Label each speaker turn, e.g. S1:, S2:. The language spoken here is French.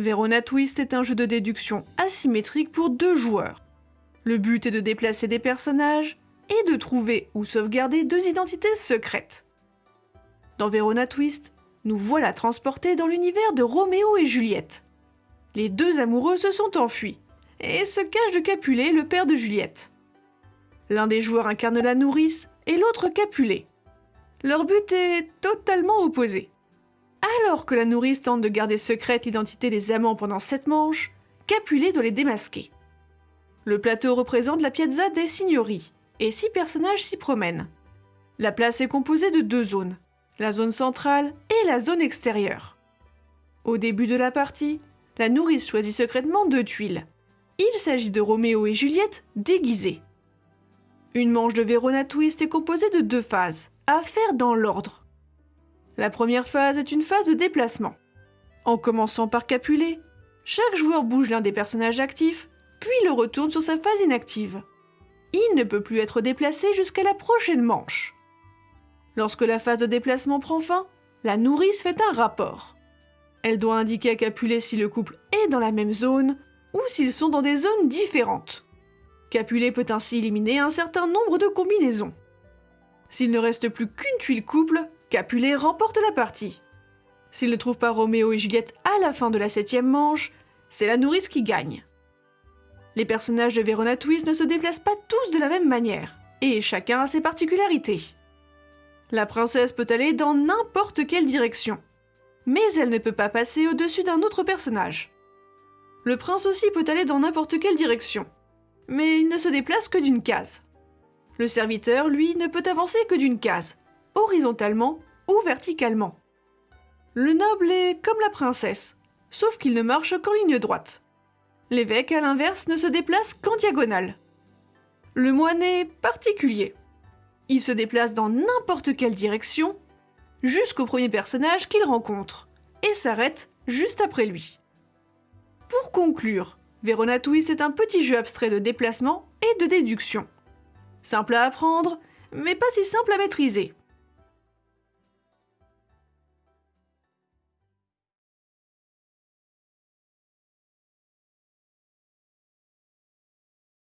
S1: Verona Twist est un jeu de déduction asymétrique pour deux joueurs. Le but est de déplacer des personnages et de trouver ou sauvegarder deux identités secrètes. Dans Verona Twist, nous voilà transportés dans l'univers de Roméo et Juliette. Les deux amoureux se sont enfuis et se cachent de Capulet, le père de Juliette. L'un des joueurs incarne la nourrice et l'autre Capulet. Leur but est totalement opposé. Alors que la nourrice tente de garder secrète l'identité des amants pendant sept manches, Capulet doit les démasquer. Le plateau représente la Piazza des Signori, et six personnages s'y promènent. La place est composée de deux zones, la zone centrale et la zone extérieure. Au début de la partie, la nourrice choisit secrètement deux tuiles. Il s'agit de Roméo et Juliette déguisés. Une manche de Verona Twist est composée de deux phases, à faire dans l'ordre. La première phase est une phase de déplacement. En commençant par Capulet, chaque joueur bouge l'un des personnages actifs, puis le retourne sur sa phase inactive. Il ne peut plus être déplacé jusqu'à la prochaine manche. Lorsque la phase de déplacement prend fin, la nourrice fait un rapport. Elle doit indiquer à Capulet si le couple est dans la même zone ou s'ils sont dans des zones différentes. Capulet peut ainsi éliminer un certain nombre de combinaisons. S'il ne reste plus qu'une tuile couple, Capulet remporte la partie. S'il ne trouve pas Roméo et Juliette à la fin de la septième manche, c'est la nourrice qui gagne. Les personnages de Verona Twist ne se déplacent pas tous de la même manière, et chacun a ses particularités. La princesse peut aller dans n'importe quelle direction, mais elle ne peut pas passer au-dessus d'un autre personnage. Le prince aussi peut aller dans n'importe quelle direction, mais il ne se déplace que d'une case. Le serviteur, lui, ne peut avancer que d'une case, horizontalement ou verticalement. Le noble est comme la princesse, sauf qu'il ne marche qu'en ligne droite. L'évêque, à l'inverse, ne se déplace qu'en diagonale. Le moine est particulier. Il se déplace dans n'importe quelle direction, jusqu'au premier personnage qu'il rencontre, et s'arrête juste après lui. Pour conclure, Verona Twist est un petit jeu abstrait de déplacement et de déduction. Simple à apprendre, mais pas si simple à maîtriser.